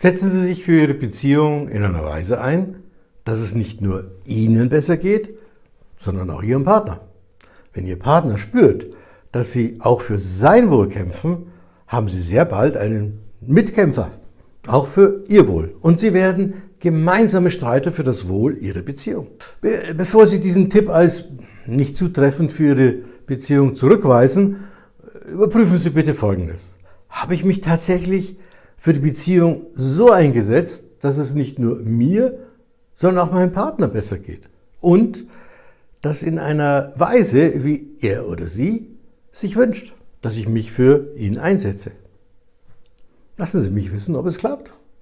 Setzen Sie sich für Ihre Beziehung in einer Weise ein, dass es nicht nur Ihnen besser geht, sondern auch Ihrem Partner. Wenn Ihr Partner spürt, dass Sie auch für sein Wohl kämpfen, haben Sie sehr bald einen Mitkämpfer, auch für Ihr Wohl. Und Sie werden gemeinsame Streiter für das Wohl Ihrer Beziehung. Be bevor Sie diesen Tipp als nicht zutreffend für Ihre Beziehung zurückweisen, überprüfen Sie bitte Folgendes. Habe ich mich tatsächlich für die Beziehung so eingesetzt, dass es nicht nur mir, sondern auch meinem Partner besser geht. Und das in einer Weise, wie er oder sie sich wünscht, dass ich mich für ihn einsetze. Lassen Sie mich wissen, ob es klappt.